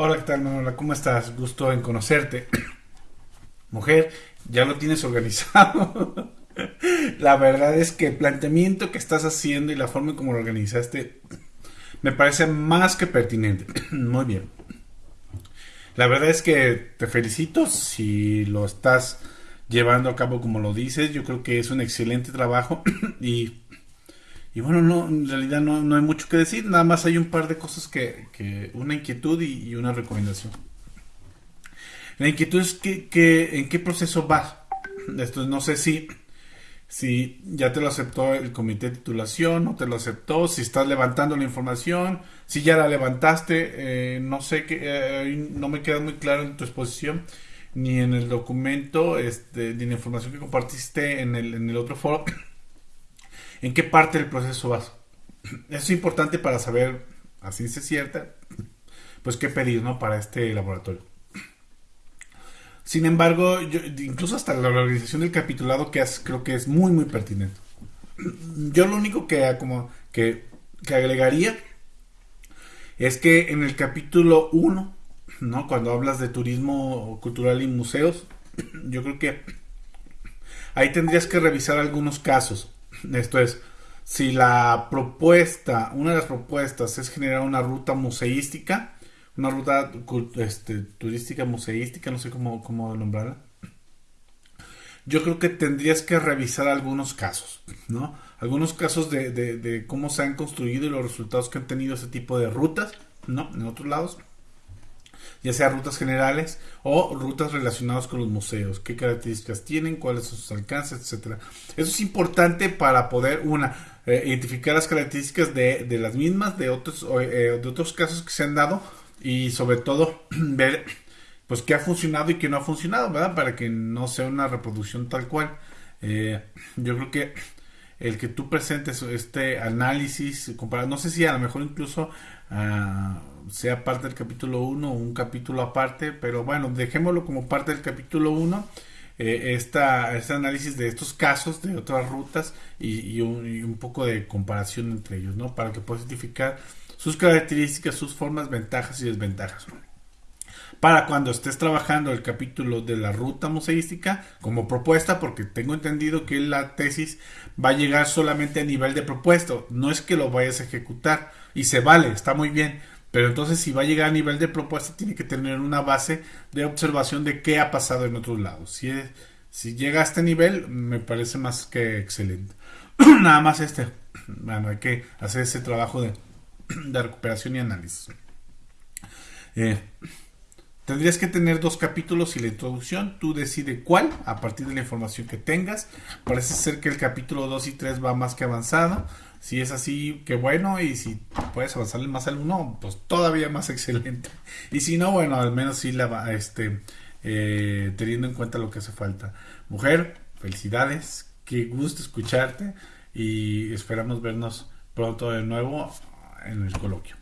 Hola, ¿qué tal, Manuela? ¿Cómo estás? Gusto en conocerte. Mujer, ya lo tienes organizado. la verdad es que el planteamiento que estás haciendo y la forma en cómo lo organizaste me parece más que pertinente. Muy bien. La verdad es que te felicito si lo estás llevando a cabo como lo dices. Yo creo que es un excelente trabajo y, y bueno, no, en realidad no, hay mucho que decir. Nada más hay un par de cosas que, una inquietud y, una recomendación. La inquietud es que, en qué proceso vas. Esto no sé si si ya te lo aceptó el comité de titulación, no te lo aceptó, si estás levantando la información, si ya la levantaste, eh, no sé que eh, no me queda muy claro en tu exposición ni en el documento, este, ni en la información que compartiste en el, en el otro foro, en qué parte del proceso vas. Eso es importante para saber, así se cierta, pues qué pedir, ¿no? Para este laboratorio. Sin embargo, incluso hasta la organización del capitulado que creo que es muy, muy pertinente. Yo lo único que, como, que, agregaría es que en el capítulo 1, ¿no? cuando hablas de turismo cultural y museos, yo creo que ahí tendrías que revisar algunos casos. Esto es, si la propuesta, una de las propuestas es generar una ruta museística, una ruta este, turística, museística, no sé cómo, cómo nombrarla. Yo creo que tendrías que revisar algunos casos, ¿no? Algunos casos de, de, cómo se han construido y los resultados que han tenido ese tipo de rutas, ¿no? En otros lados ya sea rutas generales o rutas relacionadas con los museos, qué características tienen, cuáles son sus alcances, etcétera. Eso es importante para poder, una, eh, identificar las características de, de, las mismas, de otros, eh, de otros casos que se han dado y sobre todo ver pues qué ha funcionado y qué no ha funcionado, ¿verdad? Para que no sea una reproducción tal cual. Eh, yo creo que el que tú presentes este análisis, comparado, no sé si a lo mejor incluso ah, sea parte del capítulo 1 o un capítulo aparte, pero bueno, dejémoslo como parte del capítulo 1. Eh, este análisis de estos casos, de otras rutas y, un, y, un, poco de comparación entre ellos, ¿no? Para que puedas identificar sus características, sus formas, ventajas y desventajas. Para cuando estés trabajando el capítulo de la ruta museística como propuesta, porque tengo entendido que la tesis va a llegar solamente a nivel de propuesta, no es que lo vayas a ejecutar y se vale, está muy bien, pero entonces si va a llegar a nivel de propuesta tiene que tener una base de observación de qué ha pasado en otros lados. Si, si llega a este nivel me parece más que excelente. Nada más este, bueno, hay que hacer ese trabajo de de recuperación y análisis. Eh, tendrías que tener dos capítulos y la introducción. Tú decides cuál a partir de la información que tengas. Parece ser que el capítulo 2 y 3 va más que avanzado. Si es así, qué bueno. Y si puedes avanzarle más al 1, pues todavía más excelente. Y si no, bueno, al menos sí la va, este, eh, teniendo en cuenta lo que hace falta. Mujer, felicidades. Qué gusto escucharte. Y esperamos vernos pronto de nuevo en el coloquio.